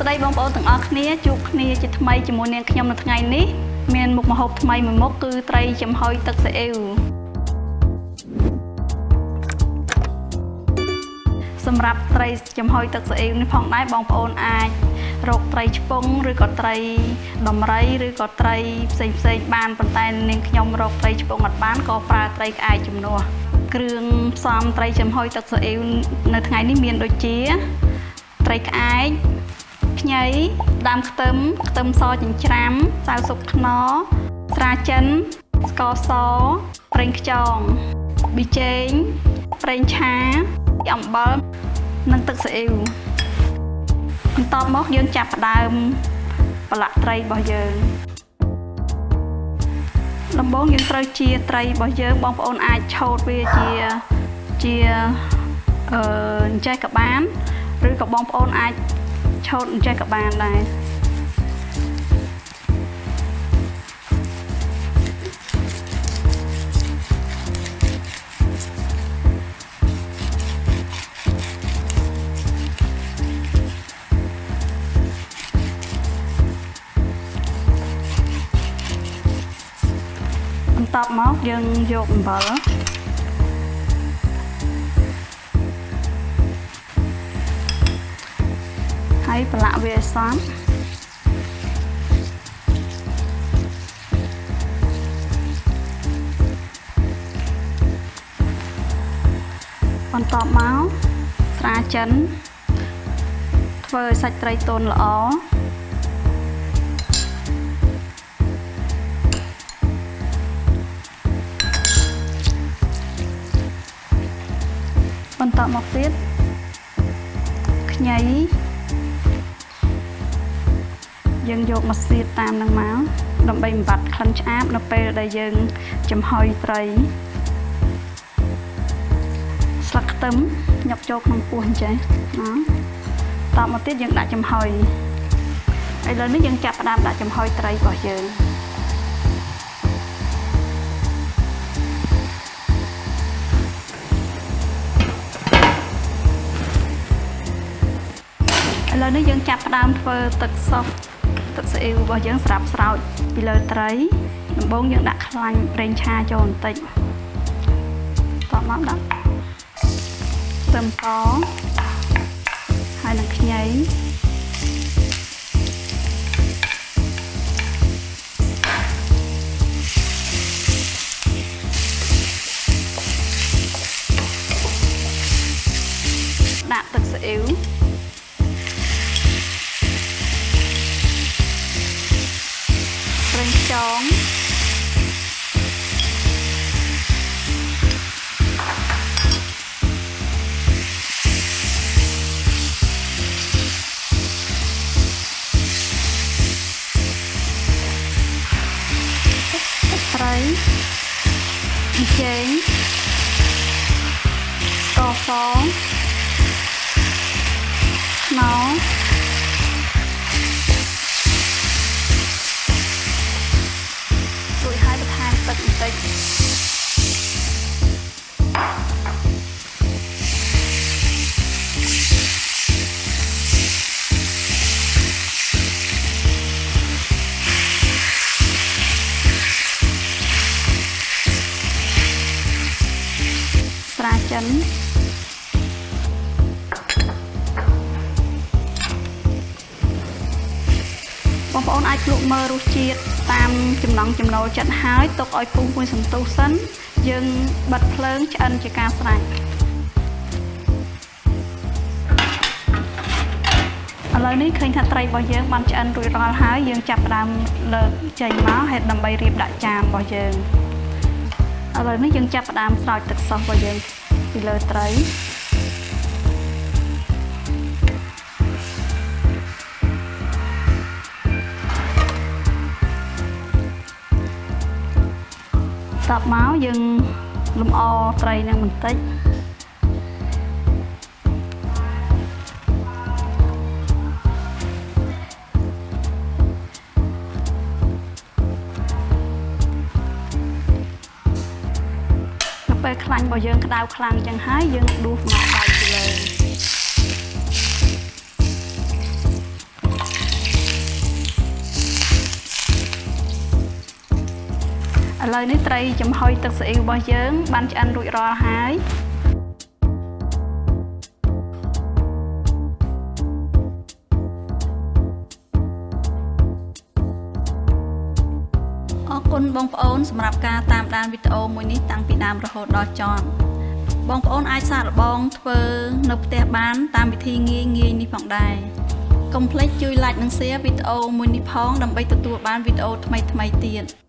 ស្តីបងប្អូនទាំងអស់គ្នាជួបគ្នាជាថ្មីជាមួយនាងខ្ញុំនៅថ្ងៃនេះមានមុខម្ហូបថ្មីមួយមុខគឺត្រីចំហុយទឹកស៊ីអ៊ីវសម្រាប់ត្រីចំហុយទឹកស៊ីអ៊ីវនេះផងដែរបងប្អូនអាចរកត្រីឆ្ពង់ឬក៏ត្រីដំរីឬក៏ត្រីផ្សេងផ្សេងបានប៉ុន្តែនាងខ្ញុំរកត្រីឆ្ពង់អត់បានក៏ប្រើត្រីក្អែកជំនួសគ្រឿងផ្សំត្រីចំហុយទឹកស៊ីអ៊ីវនៅថ្ងៃនេះមានដូចជាត្រីក្អែក ខ្ញីដើមខ្ទឹមខ្ទឹមសចិញ្ច្រាំសៅស៊ុបខ្នុរស្រាចិនស្ករសប្រេងខ្យងប៊ីចេងប្រេងឆាអំបិលនិងទឹកស៊ីអ៊ីវបន្ទាប់មកយើងចាប់ផ្ដើមប្រឡាក់ត្រីរបស់យើងដំបូងយើងត្រូវជាត្រីរបស់យើងបងប្អូនអាចឆោតវាជាជាអឺអញ្ចេះក៏បានឬក៏បងប្អូនអាច ឆោតអញ្ចេះក៏បានដែរបន្ទាប់មកយើងយកអំបិល ហើយប្រឡាក់វាឲ្យសព្វបន្ទាប់មកស្រាចិនធ្វើឲ្យសាច់ត្រីទន់ល្អបន្ទាប់មកទៀតខ្ញី យើងយកមកសៀតតាមនឹងមកដើម្បីបំបត្តិក្លិនឆ្អាបនៅពេលដែលយើងចំហុយត្រីស្លឹកខ្ទឹមញាប់ចូលក្នុងពោះអញ្ចឹងណាតមកទៀតយើងដាក់ចំហុយឥឡូវនេះយើងចាប់ផ្ដើមដាក់ចំហុយត្រីរបស់យើងឥឡូវនេះយើងចាប់ផ្ដើមធ្វើទឹកសុប ទឹកស៊ីអ៊ីវរបស់យើងសម្រាប់ស្រោចពីលើត្រីដំបូងយើងដាក់ខ្លាញ់ប្រេងឆាចូលបន្តិចតមកដាក់ខ្ទឹមសហើយនឹងខ្ញីដាក់ទឹកស៊ីអ៊ីវ ងខ្យងទឹកត្រីប៊ីចេងស្ករស រាចិនបងប្អូនអាចភ្លក់មើលរសជាតិតាមចំណង់ចំណូលចិត្តហើយទុកឲ្យពុះមួយសន្ទុះសិនយើងបិទភ្លើងឆ្អិនជាការស្រេចឥឡូវនេះឃើញថាត្រីរបស់យើងបានឆ្អិនរួចរាល់ហើយយើងចាប់ផ្ដើមលើកចេញមកហេតុដើម្បីរៀបដាក់ចានរបស់យើង ឥឡូវនេះយើងចាប់ផ្ដើមស្រោចទឹកសុសរបស់យើងពីលើត្រីតបមកយើងលំអត្រីនឹងបន្តិច ពេលខ្លាញ់របស់យើងក្តៅខ្លាំងចឹងហើយយើងដួសមកដៃពីលើឥឡូវនេះត្រីចំហុយទឹកស៊ីអ៊ីវរបស់យើងបានឆ្អិនរួចរាល់ហើយ គុណបងប្អូនសម្រាប់ការតាមដានវីដេអូមួយនេះតាំងពីដើមរហូតដល់ចប់បងប្អូនអាចសាកល្បងធ្វើនៅផ្ទះបាន តាមវិធីងាយងាយនេះផងដែរកុំភ្លេចជួយ like និង share វីដេអូមួយនេះផងដើម្បីទទួលបានវីដេអូថ្មីៗទៀត